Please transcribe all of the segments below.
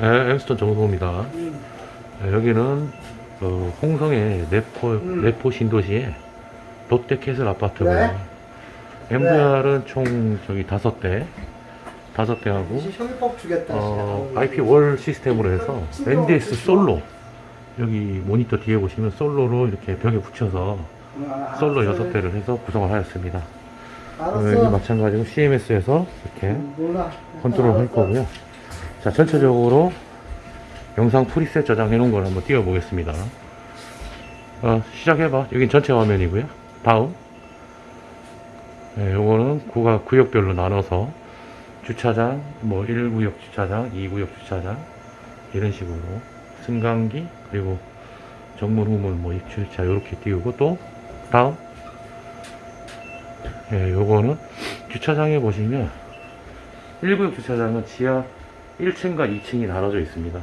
네, 엠스톤 정소입니다. 음. 네, 여기는 그 홍성의 내포 음. 내포 신도시에 롯데 캐슬 아파트고요. 그래? NVR은 총 저기 다섯 대, 다섯 대하고. 어. IP wall 시스템으로 해서 NDS 솔로 여기 모니터 뒤에 보시면 솔로로 이렇게 벽에 붙여서 아, 솔로. 여섯 대를 해서 구성을 하였습니다. 어, 여기. 마찬가지로 CMS에서 이렇게. 컨트롤 할. 거고요. 자, 전체적으로 영상 프리셋 저장해 놓은 걸 한번 띄워 보겠습니다. 어, 시작해봐. 여긴 전체 화면이고요. 다음. 네, 요거는 구가, 구역별로 나눠서 주차장, 뭐 1구역 주차장, 2구역 주차장, 이런 식으로 승강기, 그리고 정문, 후문, 뭐 입주차 이렇게 띄우고 또 다음. 예, 요거는 주차장에 보시면 1구역 주차장은 지하 1층과 2층이 나눠져 있습니다.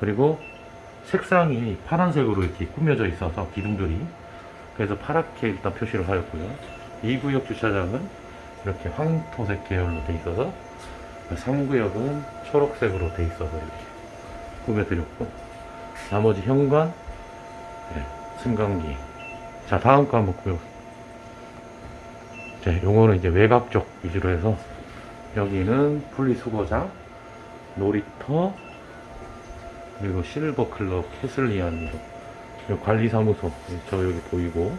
그리고 색상이 파란색으로 이렇게 꾸며져 있어서 기둥들이 그래서 파랗게 일단 표시를 하였고요. 2구역 주차장은 이렇게 황토색 계열로 돼 있어서 3구역은 초록색으로 돼 있어서 이렇게 꾸며드렸고 나머지 현관, 네, 승강기 자 다음 거 한번 보요. 자, 요거는 이제 외곽 쪽 위주로 해서 여기는 분리수거장, 놀이터, 그리고 실버클럽, 캐슬리안, 관리사무소, 저 여기 보이고,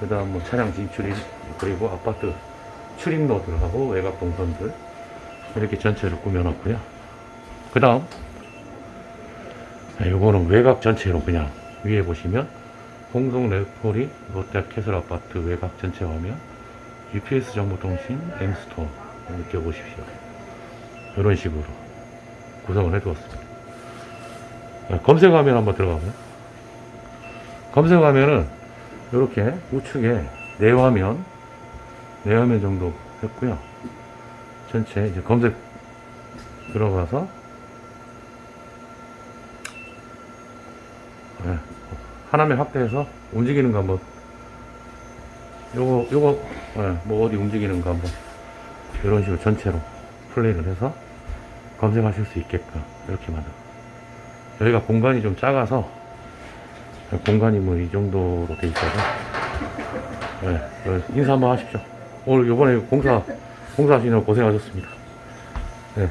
그 다음 뭐 차량 진출입, 그리고 아파트 출입로들하고 외곽 동선들, 이렇게 전체를 꾸며놨고요. 그 다음, 요거는 외곽 전체로 그냥 위에 보시면, 홍동 레포리 롯데 캐슬 아파트 외곽 전체 화면, UPS 정보통신, 엠스토어, 느껴보십시오. 이런 식으로 구성을 해두었습니다. 자, 검색화면 한번 들어가고요. 검색화면은 이렇게 우측에 내화면, 내화면 정도 했고요. 전체 이제 검색 들어가서 네, 하나면 확대해서 움직이는 거 한번 요거 요거 네, 뭐 어디 움직이는 거 한번 이런 식으로 전체로 플레이를 해서 검색하실 수 있게끔 이렇게 만들어 여기가 공간이 좀 작아서 공간이 뭐 이 정도로 돼 있어서 네, 어, 인사 한번 하십시오. 오늘 요번에 공사 공사하시느라 고생하셨습니다. 네,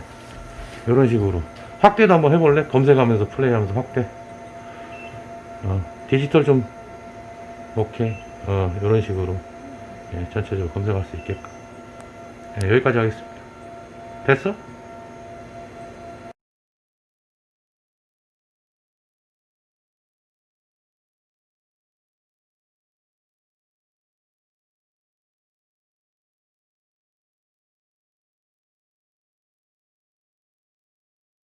이런 식으로 확대도 한번 해볼래? 검색하면서 플레이하면서 확대? 어, 디지털 좀 오케이 어, 이런 식으로 예, 전체적으로 검색할 수 있게끔 예, 여기까지 하겠습니다 됐어?